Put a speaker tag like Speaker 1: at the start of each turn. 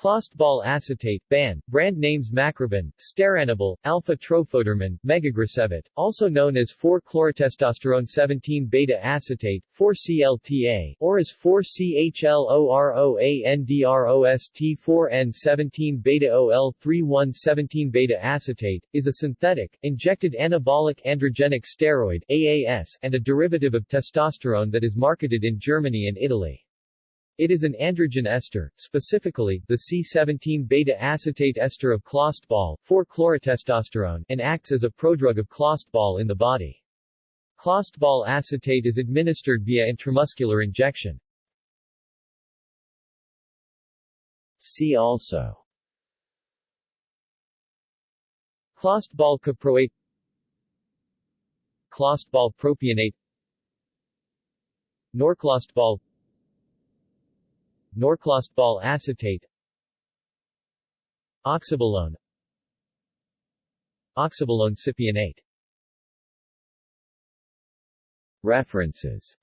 Speaker 1: Clostebol acetate, BAN, brand names Macrobin, Steranabol, Alfa-Trofodermin, Megagrisevit, also known as 4-chlorotestosterone 17-beta acetate, 4-CLTA, or as 4-CHLOROANDROST4N17-beta-OL-31 17-beta acetate, is a synthetic, injected anabolic androgenic steroid AAS, and a derivative of testosterone that is marketed in Germany and Italy. It is an androgen ester, specifically, the C17-beta-acetate ester of clostebol, 4-chlorotestosterone, and acts as a prodrug of clostebol in the body. Clostebol acetate is administered via intramuscular injection. See also Clostebol caproate Clostebol propionate Norclostebol Norclostebol acetate. Oxabolone. Oxabolone cypionate. References